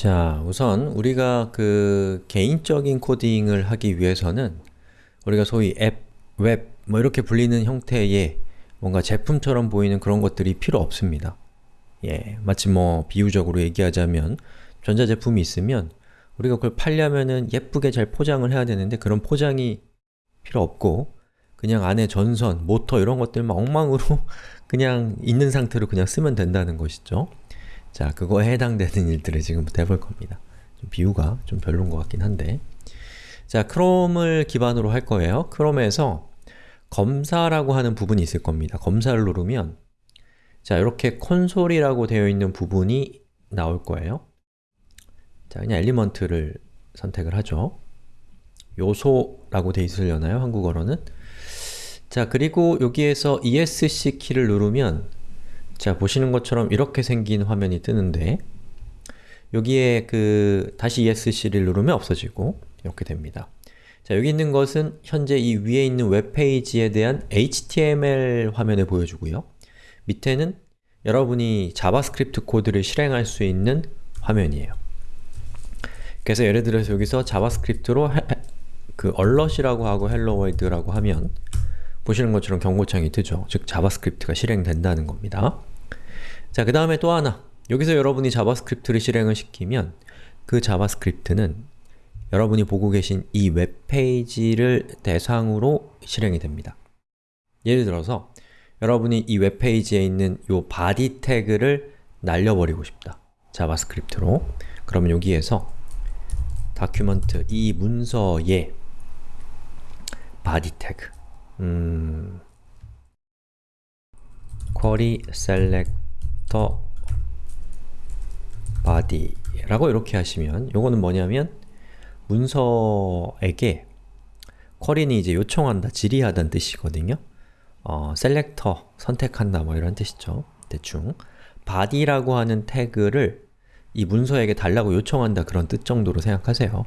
자, 우선 우리가 그 개인적인 코딩을 하기 위해서는 우리가 소위 앱, 웹, 뭐 이렇게 불리는 형태의 뭔가 제품처럼 보이는 그런 것들이 필요 없습니다. 예, 마치 뭐 비유적으로 얘기하자면 전자제품이 있으면 우리가 그걸 팔려면은 예쁘게 잘 포장을 해야 되는데 그런 포장이 필요 없고 그냥 안에 전선, 모터 이런 것들만 엉망으로 그냥 있는 상태로 그냥 쓰면 된다는 것이죠. 자, 그거에 해당되는 일들을 지금부터 해볼 겁니다. 좀 비유가 좀 별론 것 같긴 한데 자, 크롬을 기반으로 할 거예요. 크롬에서 검사라고 하는 부분이 있을 겁니다. 검사를 누르면 자, 이렇게 콘솔이라고 되어 있는 부분이 나올 거예요. 자, 그냥 엘리먼트를 선택을 하죠. 요소라고 되어 있으려나요? 한국어로는? 자, 그리고 여기에서 ESC 키를 누르면 자, 보시는 것처럼 이렇게 생긴 화면이 뜨는데 여기에 그 다시 ESC를 누르면 없어지고 이렇게 됩니다. 자, 여기 있는 것은 현재 이 위에 있는 웹페이지에 대한 HTML 화면을 보여주고요. 밑에는 여러분이 자바스크립트 코드를 실행할 수 있는 화면이에요. 그래서 예를 들어서 여기서 자바스크립트로 해, 그 alert 이라고 하고 hello world라고 하면 보시는 것처럼 경고창이 뜨죠. 즉 자바스크립트가 실행된다는 겁니다. 자, 그 다음에 또 하나 여기서 여러분이 자바스크립트를 실행을 시키면 그 자바스크립트는 여러분이 보고 계신 이 웹페이지를 대상으로 실행이 됩니다. 예를 들어서 여러분이 이 웹페이지에 있는 이 body 태그를 날려버리고 싶다. 자바스크립트로 그러면 여기에서 document 이 문서에 body 태그 음, query selector body 라고 이렇게 하시면 요거는 뭐냐면 문서에게 쿼리는 이제 요청한다, 질의하다는 뜻이거든요. 어, 셀렉터, 선택한다 뭐 이런 뜻이죠. 대충 body라고 하는 태그를 이 문서에게 달라고 요청한다 그런 뜻 정도로 생각하세요.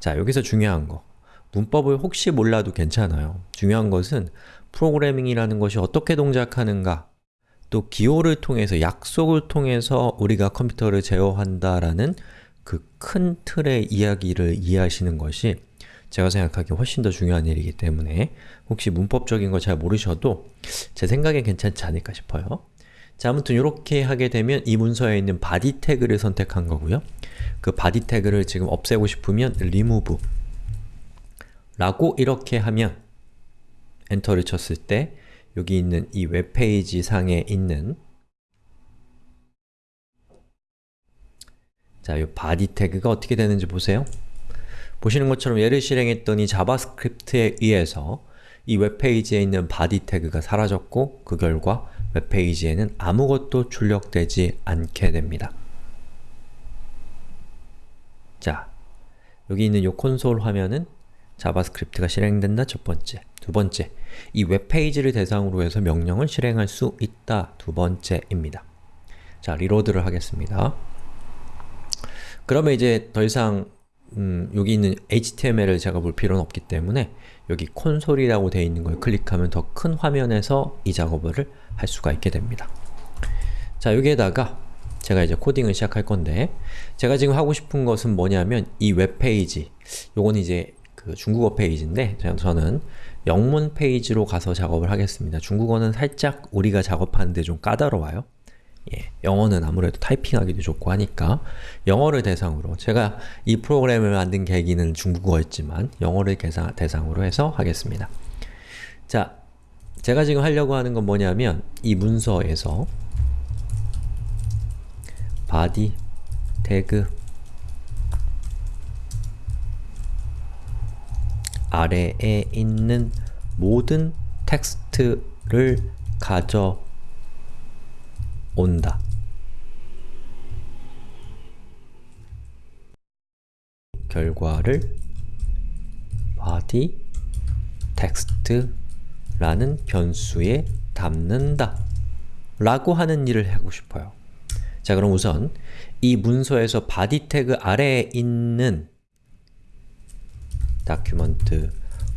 자, 여기서 중요한 거 문법을 혹시 몰라도 괜찮아요. 중요한 것은 프로그래밍이라는 것이 어떻게 동작하는가 또 기호를 통해서, 약속을 통해서 우리가 컴퓨터를 제어한다라는 그 큰 틀의 이야기를 이해하시는 것이 제가 생각하기에 훨씬 더 중요한 일이기 때문에 혹시 문법적인 거 잘 모르셔도 제 생각엔 괜찮지 않을까 싶어요. 자, 아무튼 이렇게 하게 되면 이 문서에 있는 body 태그를 선택한 거고요. 그 body 태그를 지금 없애고 싶으면 remove 라고 이렇게 하면 엔터를 쳤을 때 여기 있는 이 웹페이지 상에 있는 자, 이 body 태그가 어떻게 되는지 보세요. 보시는 것처럼 얘를 실행했더니 자바스크립트에 의해서 이 웹페이지에 있는 body 태그가 사라졌고 그 결과 웹페이지에는 아무것도 출력되지 않게 됩니다. 자, 여기 있는 이 콘솔 화면은 자바스크립트가 실행된다 첫 번째 두 번째, 이 웹페이지를 대상으로 해서 명령을 실행할 수 있다 두 번째입니다. 자, reload를 하겠습니다. 그러면 이제 더 이상 음, 여기 있는 HTML을 제가 볼 필요는 없기 때문에 여기 콘솔이라고 되어 있는 걸 클릭하면 더 큰 화면에서 이 작업을 할 수가 있게 됩니다. 자, 여기에다가 제가 이제 코딩을 시작할 건데 제가 지금 하고 싶은 것은 뭐냐면 이 웹페이지 요건 이제 그 중국어 페이지인데 저는 영문 페이지로 가서 작업을 하겠습니다. 중국어는 살짝 우리가 작업하는데 좀 까다로워요. 예, 영어는 아무래도 타이핑하기도 좋고 하니까 영어를 대상으로 제가 이 프로그램을 만든 계기는 중국어였지만 영어를 대상, 대상으로 해서 하겠습니다. 자, 제가 지금 하려고 하는 건 뭐냐면 이 문서에서 body 태그 아래에 있는 모든 텍스트를 가져온다. 결과를 body text라는 변수에 담는다 라고 하는 일을 하고 싶어요. 자 그럼 우선 이 문서에서 body 태그 아래에 있는 document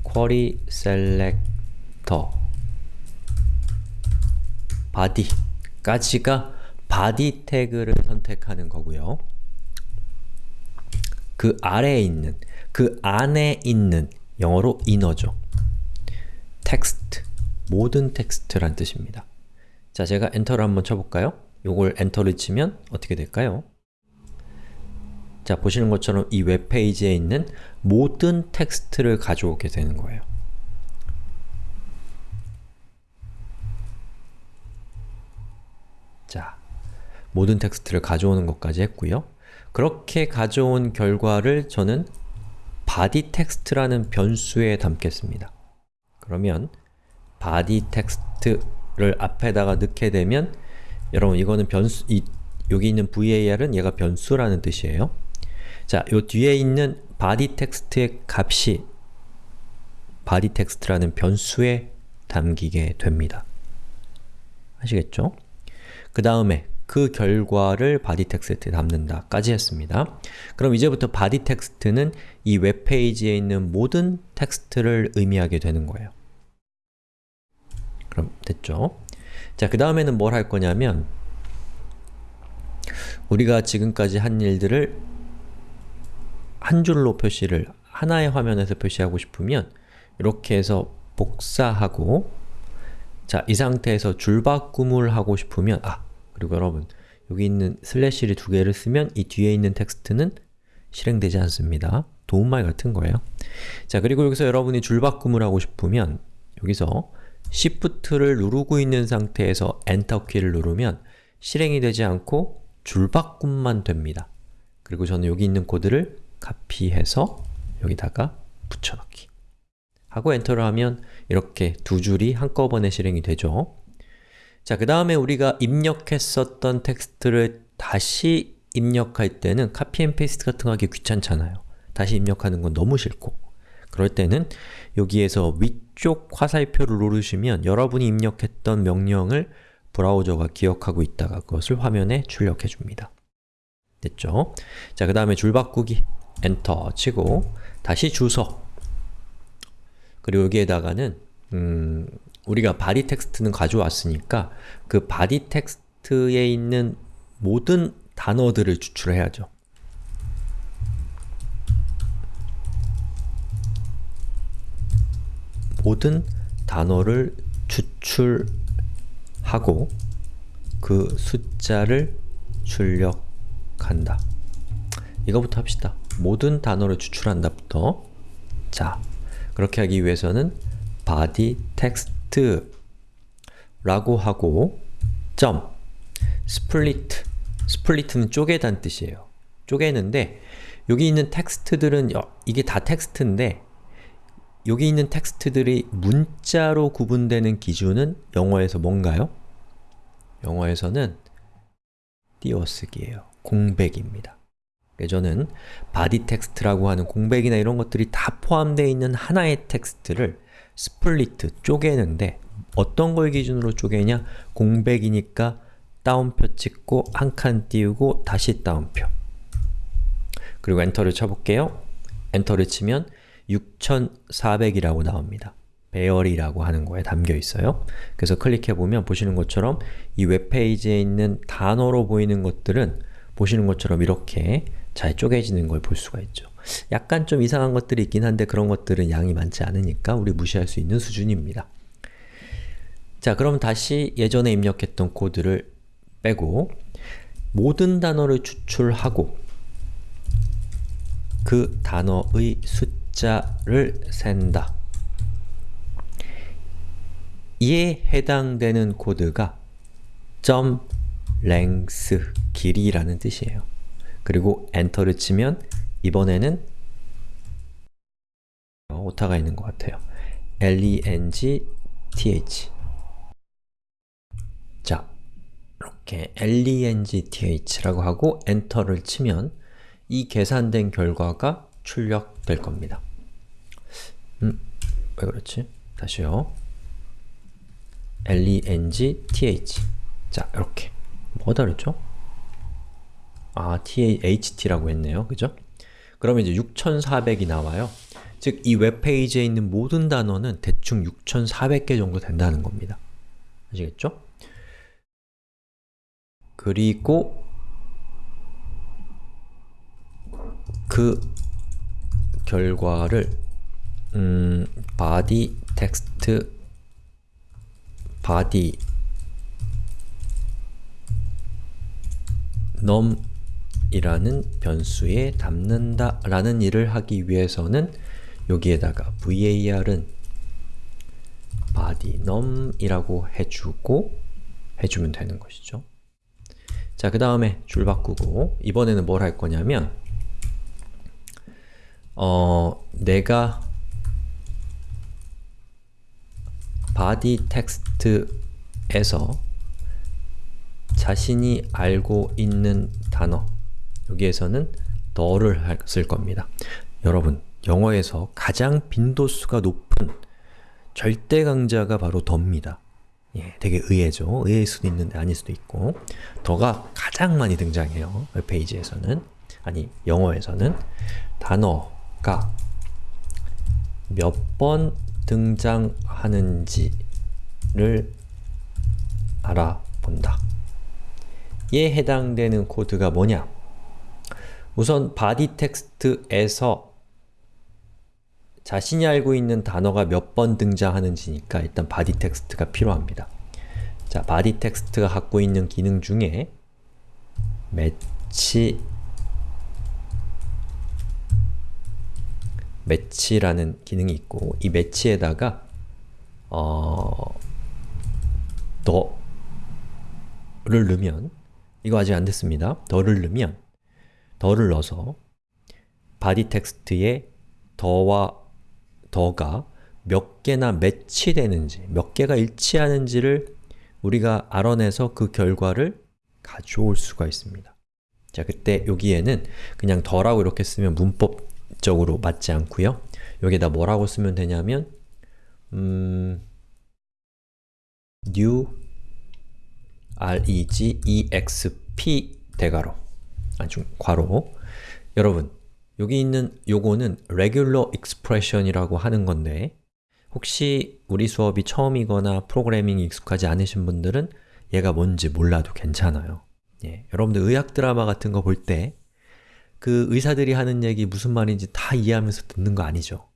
query selector body까지가 body 태그를 선택하는 거고요. 그 아래에 있는, 그 안에 있는 영어로 inner죠. 텍스트, 모든 텍스트란 뜻입니다. 자, 제가 엔터를 한번 쳐볼까요? 요걸 엔터를 치면 어떻게 될까요? 자, 보시는 것처럼 이 웹페이지에 있는 모든 텍스트를 가져오게 되는 거예요. 자, 모든 텍스트를 가져오는 것까지 했고요. 그렇게 가져온 결과를 저는 body text라는 변수에 담겠습니다. 그러면 body text를 앞에다가 넣게 되면 여러분 이거는 변수, 이, 여기 있는 var은 얘가 변수라는 뜻이에요. 자, 요 뒤에 있는 body text의 값이 body text라는 변수에 담기게 됩니다. 아시겠죠? 그 다음에 그 결과를 body text에 담는다 까지 했습니다. 그럼 이제부터 body text는 이 웹페이지에 있는 모든 텍스트를 의미하게 되는 거예요. 그럼 됐죠? 자, 그 다음에는 뭘 할 거냐면 우리가 지금까지 한 일들을 한 줄로 표시를 하나의 화면에서 표시하고 싶으면 이렇게 해서 복사하고 자, 이 상태에서 줄바꿈을 하고 싶으면 아, 그리고 여러분 여기 있는 슬래시를 두 개를 쓰면 이 뒤에 있는 텍스트는 실행되지 않습니다. 도움말 같은 거예요. 자, 그리고 여기서 여러분이 줄바꿈을 하고 싶으면 여기서 Shift를 누르고 있는 상태에서 엔터 키를 누르면 실행이 되지 않고 줄바꿈만 됩니다. 그리고 저는 여기 있는 코드를 카피해서 여기다가 붙여넣기 하고 엔터를 하면 이렇게 두 줄이 한꺼번에 실행이 되죠. 자, 그 다음에 우리가 입력했었던 텍스트를 다시 입력할 때는 copy and paste 같은 거 하기 귀찮잖아요. 다시 입력하는 건 너무 싫고 그럴 때는 여기에서 위쪽 화살표를 누르시면 여러분이 입력했던 명령을 브라우저가 기억하고 있다가 그것을 화면에 출력해 줍니다. 됐죠? 자, 그 다음에 줄 바꾸기 엔터 치고 다시 주석 그리고 여기에다가는 음, 우리가 body 텍스트는 가져왔으니까 그 body 텍스트에 있는 모든 단어들을 추출해야죠. 모든 단어를 추출하고 그 숫자를 출력한다. 이거부터 합시다. 모든 단어를 추출한다부터 자, 그렇게 하기 위해서는 body text 라고 하고 점 split split는 쪼개단 뜻이에요. 쪼개는데 여기 있는 텍스트들은 이게 다 텍스트인데 여기 있는 텍스트들이 문자로 구분되는 기준은 영어에서 뭔가요? 영어에서는 띄어쓰기예요. 공백입니다. 저는 body 텍스트라고 하는 공백이나 이런 것들이 다 포함되어 있는 하나의 텍스트를 split, 쪼개는데 어떤 걸 기준으로 쪼개냐? 공백이니까 따옴표 찍고 한 칸 띄우고 다시 따옴표 그리고 엔터를 쳐볼게요. 엔터를 치면 6400이라고 나옵니다. 배열이라고 하는 거에 담겨 있어요. 그래서 클릭해보면 보시는 것처럼 이 웹페이지에 있는 단어로 보이는 것들은 보시는 것처럼 이렇게 잘 쪼개지는 걸 볼 수가 있죠. 약간 좀 이상한 것들이 있긴 한데 그런 것들은 양이 많지 않으니까 우리 무시할 수 있는 수준입니다. 자, 그럼 다시 예전에 입력했던 코드를 빼고 모든 단어를 추출하고 그 단어의 숫자를 센다. 이에 해당되는 코드가 점 length, 길이라는 뜻이에요. 그리고 엔터를 치면 이번에는 오타가 있는 것 같아요. length 자, 이렇게 length라고 하고 엔터를 치면 이 계산된 결과가 출력될 겁니다. 음, 왜 그렇지? 다시요. length 자, 이렇게 뭐가 다르죠? 아, THT라고 했네요. 그죠? 그러면 이제 6400이 나와요. 즉, 이 웹페이지에 있는 모든 단어는 대충 6400개 정도 된다는 겁니다. 아시겠죠? 그리고 그그 결과를 음, body text body num 이라는 변수에 담는다 라는 일을 하기 위해서는 여기에다가 var은 body num이라고 해주고 해주면 되는 것이죠. 자, 그 다음에 줄 바꾸고 이번에는 뭘 할 거냐면 어, 내가 body text에서 자신이 알고 있는 단어 여기에서는 the를 쓸 겁니다. 여러분, 영어에서 가장 빈도수가 높은 절대 강자가 바로 더입니다. 예, 되게 의외죠. 의외일 수도 있는데 아닐 수도 있고 더가 가장 많이 등장해요. 웹페이지에서는 아니, 영어에서는 단어가 몇 번 등장하는지를 알아본다. 에 해당되는 코드가 뭐냐? 우선 body text에서 자신이 알고 있는 단어가 몇 번 등장하는지니까 일단 body text가 필요합니다. 자, body text가 갖고 있는 기능 중에 match 매치라는 기능이 있고 이 매치에다가 어, 더를 넣으면 이거 아직 안 됐습니다. 더를 넣으면 더를 넣어서 body 텍스트에 더와 더가 몇 개나 매치되는지, 몇 개가 일치하는지를 우리가 알아내서 그 결과를 가져올 수가 있습니다. 자, 그때 여기에는 그냥 더라고 이렇게 쓰면 문법적으로 맞지 않고요. 여기에다 뭐라고 쓰면 되냐면 음, new regexp 대괄호 아주 괄호 여러분 여기 있는 요거는 regular expression이라고 하는 건데 혹시 우리 수업이 처음이거나 프로그래밍이 익숙하지 않으신 분들은 얘가 뭔지 몰라도 괜찮아요. 예, 여러분들 의학 드라마 같은 거 볼 때 그 의사들이 하는 얘기 무슨 말인지 다 이해하면서 듣는 거 아니죠?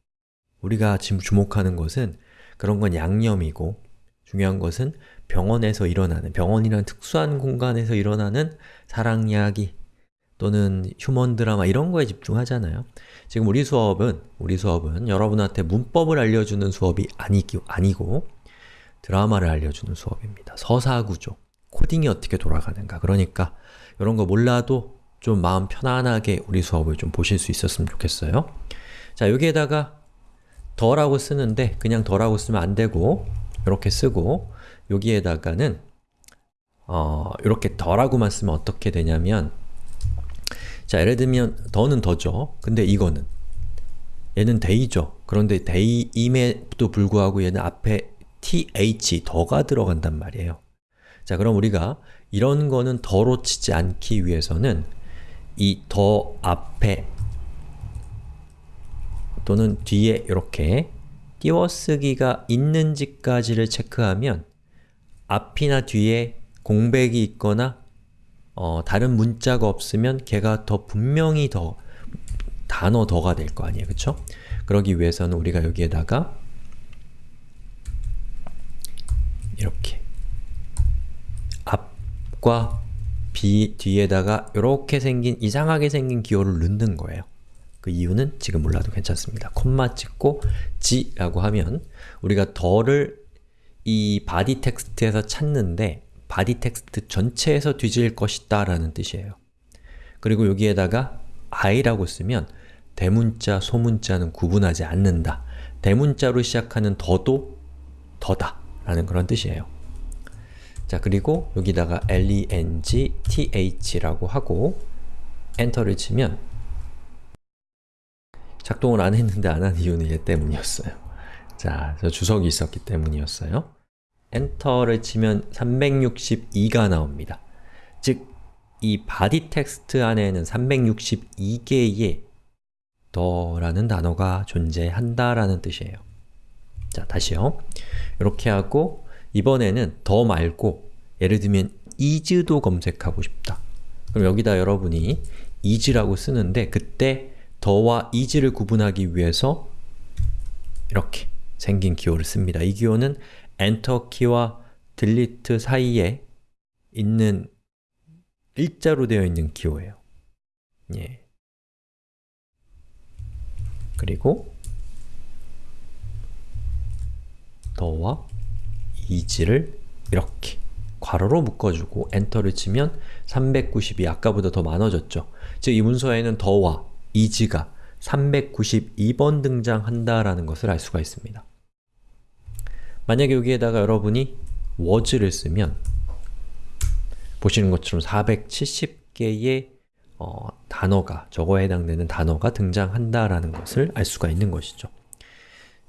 우리가 지금 주목하는 것은 그런 건 양념이고 중요한 것은 병원에서 일어나는, 병원이란 특수한 공간에서 일어나는 사랑 이야기 또는 휴먼 드라마 이런 거에 집중하잖아요. 지금 우리 수업은, 우리 수업은 여러분한테 문법을 알려주는 수업이 아니기, 아니고 드라마를 알려주는 수업입니다. 서사구조, 코딩이 어떻게 돌아가는가 그러니까 이런 거 몰라도 좀 마음 편안하게 우리 수업을 좀 보실 수 있었으면 좋겠어요. 자, 여기에다가 the라고 쓰는데 그냥 the라고 쓰면 안 되고 이렇게 쓰고 여기에다가는 어, 이렇게 the라고만 쓰면 어떻게 되냐면 자, 예를 들면 the는 the죠. 근데 이거는 얘는 they죠. 그런데 they임에도 불구하고 얘는 앞에 th, the가 들어간단 말이에요. 자, 그럼 우리가 이런 거는 the로 치지 않기 위해서는 이 더 앞에 또는 뒤에 이렇게 띄워쓰기가 있는지까지를 체크하면 앞이나 뒤에 공백이 있거나 어, 다른 문자가 없으면 걔가 더 분명히 더 단어 더가 될 거 아니에요, 그쵸? 그러기 위해서는 우리가 여기에다가 이렇게 앞과 비 뒤에다가 이렇게 생긴 이상하게 생긴 기호를 넣는 거예요. 그 이유는 지금 몰라도 괜찮습니다. 콤마 찍고 g라고 하면 우리가 the를 이 body 텍스트에서 찾는데 body 텍스트 전체에서 뒤질 것이다 라는 뜻이에요. 그리고 여기에다가 i라고 쓰면 대문자, 소문자는 구분하지 않는다. 대문자로 시작하는 the도 the다 라는 그런 뜻이에요. 자, 그리고 여기다가 length라고 하고 엔터를 치면 작동을 안 했는데 안 한 이유는 얘 때문이었어요. 자, 저 주석이 있었기 때문이었어요. 엔터를 치면 362가 나옵니다. 즉, 이 body 텍스트 안에는 362개의 the라는 단어가 존재한다라는 뜻이에요. 자, 다시요. 이렇게 하고 이번에는 더 말고 예를 들면 is도 검색하고 싶다. 그럼 여기다 여러분이 is라고 쓰는데 그때 더와 is를 구분하기 위해서 이렇게 생긴 기호를 씁니다. 이 기호는 엔터 키와 delete 사이에 있는 일자로 되어 있는 기호예요. 예. 그리고 더와 is를 이렇게 괄호로 묶어주고 엔터를 치면 392, 아까보다 더 많아졌죠. 즉, 이 문서에는 더와 is가 392번 등장한다라는 것을 알 수가 있습니다. 만약에 여기에다가 여러분이 was를 쓰면 보시는 것처럼 470개의 어, 단어가, 저거에 해당되는 단어가 등장한다라는 것을 알 수가 있는 것이죠.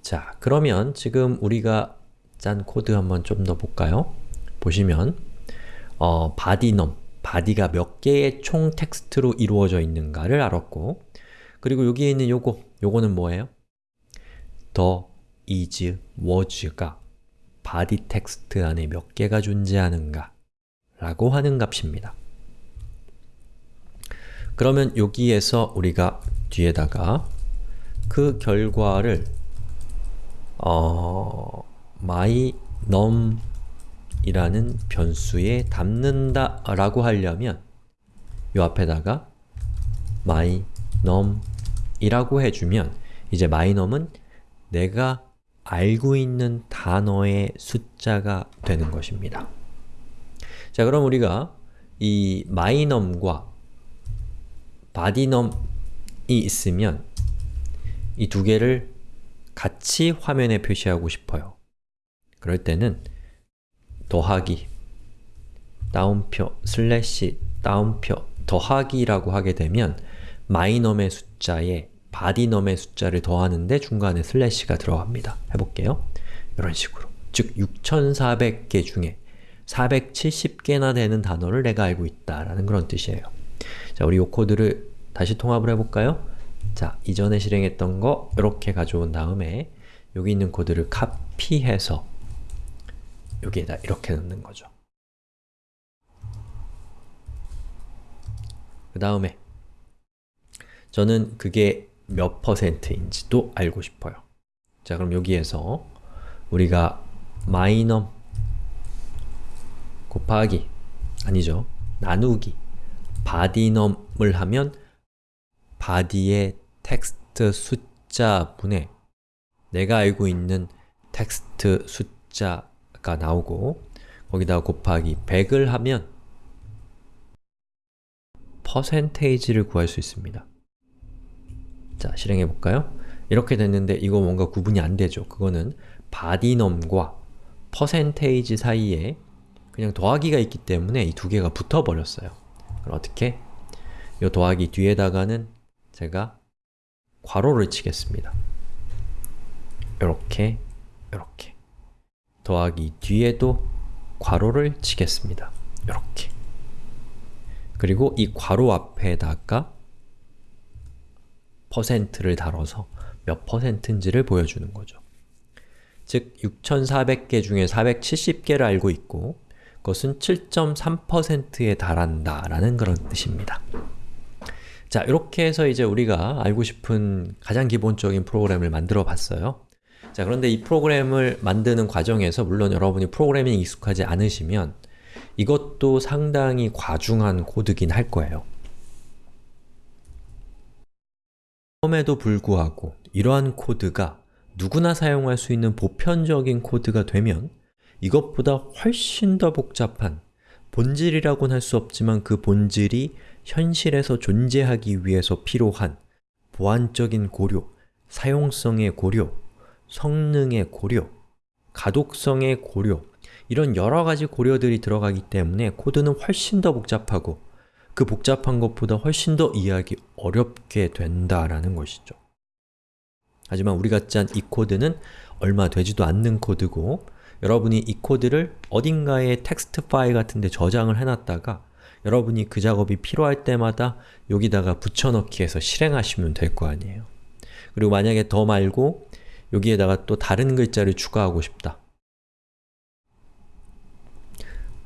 자, 그러면 지금 우리가 짠 코드 한번 좀 더 볼까요? 보시면 어, bodynum, body가 몇 개의 총 텍스트로 이루어져 있는가를 알았고 그리고 여기에 있는 요거, 요거는 뭐예요? the, is, was가 body 텍스트 안에 몇 개가 존재하는가 라고 하는 값입니다. 그러면 여기에서 우리가 뒤에다가 그 결과를 어, mynum 이라는 변수에 담는다 라고 하려면 이 앞에다가 mynum 이라고 해주면 이제 mynum은 내가 알고 있는 단어의 숫자가 되는 것입니다. 자, 그럼 우리가 이 mynum과 bodynum이 있으면 이 두 개를 같이 화면에 표시하고 싶어요. 그럴 때는 더하기 따옴표 슬래시 따옴표 더하기라고 하게 되면 mynum의 숫자에 bodynum의 숫자를 더하는데 중간에 슬래시가 들어갑니다. 해볼게요. 이런 식으로 즉 6400개 중에 470개나 되는 단어를 내가 알고 있다라는 그런 뜻이에요. 자, 우리 이 코드를 다시 통합을 해볼까요? 자, 이전에 실행했던 거 이렇게 가져온 다음에 여기 있는 코드를 카피해서 여기에다 이렇게 넣는 거죠. 그 다음에 저는 그게 몇 퍼센트인지도 알고 싶어요. 자, 그럼 여기에서 우리가 mynum 곱하기 아니죠. 나누기 bodynum을 하면 body의 텍스트 숫자분의 내가 알고 있는 텍스트 숫자가 나오고 거기다 곱하기 100을 하면 퍼센테이지를 구할 수 있습니다. 자, 실행해 볼까요? 이렇게 됐는데 이거 뭔가 구분이 안 되죠. 그거는 바디넘과 퍼센테이지 사이에 그냥 더하기가 있기 때문에 이 두 개가 붙어버렸어요. 그럼 어떻게? 이 더하기 뒤에다가는 제가 괄호를 치겠습니다. 이렇게, 이렇게 더하기 뒤에도 괄호를 치겠습니다. 이렇게 그리고 이 괄호 앞에다가 퍼센트를 달아서 몇 퍼센트인지를 보여주는 거죠. 즉, 6400개 중에 470개를 알고 있고 그것은 7.3%에 달한다 라는 그런 뜻입니다. 자, 이렇게 해서 이제 우리가 알고 싶은 가장 기본적인 프로그램을 만들어 봤어요. 자, 그런데 이 프로그램을 만드는 과정에서 물론 여러분이 프로그래밍 익숙하지 않으시면 이것도 상당히 과중한 코드긴 할 거예요. 그럼에도 불구하고 이러한 코드가 누구나 사용할 수 있는 보편적인 코드가 되면 이것보다 훨씬 더 복잡한 본질이라고는 할 수 없지만 그 본질이 현실에서 존재하기 위해서 필요한 보안적인 고려, 사용성의 고려, 성능의 고려, 가독성의 고려 이런 여러 가지 고려들이 들어가기 때문에 코드는 훨씬 더 복잡하고 그 복잡한 것보다 훨씬 더 이해하기 어렵게 된다라는 것이죠. 하지만 우리가 짠 이 코드는 얼마 되지도 않는 코드고 여러분이 이 코드를 어딘가에 텍스트 파일 같은 데 저장을 해놨다가 여러분이 그 작업이 필요할 때마다 여기다가 붙여넣기 해서 실행하시면 될 거 아니에요. 그리고 만약에 더 말고 여기에다가 또 다른 글자를 추가하고 싶다.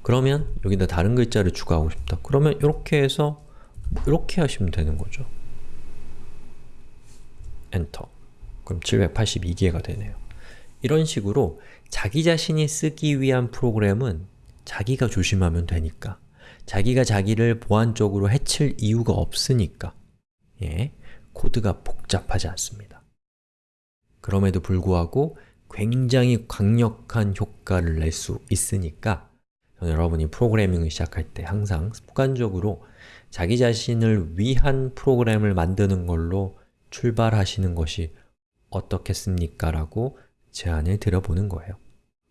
그러면 여기다 다른 글자를 추가하고 싶다. 그러면 이렇게 해서 이렇게 하시면 되는 거죠. 엔터 그럼 782개가 되네요. 이런 식으로 자기 자신이 쓰기 위한 프로그램은 자기가 조심하면 되니까 자기가 자기를 보안적으로 해칠 이유가 없으니까 예, 코드가 복잡하지 않습니다. 그럼에도 불구하고 굉장히 강력한 효과를 낼 수 있으니까 여러분이 프로그래밍을 시작할 때 항상 습관적으로 자기 자신을 위한 프로그램을 만드는 걸로 출발하시는 것이 어떻겠습니까? 라고 제안을 드려보는 거예요.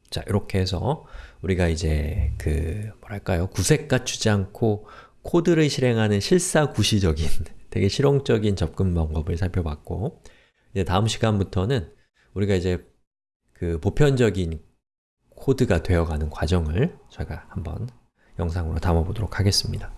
자, 이렇게 해서 우리가 이제 그 뭐랄까요? 구색 갖추지 않고 코드를 실행하는 실사구시적인 되게 실용적인 접근 방법을 살펴봤고 이제 다음 시간부터는 우리가 이제 그 보편적인 코드가 되어가는 과정을 저희가 한번 영상으로 담아보도록 하겠습니다.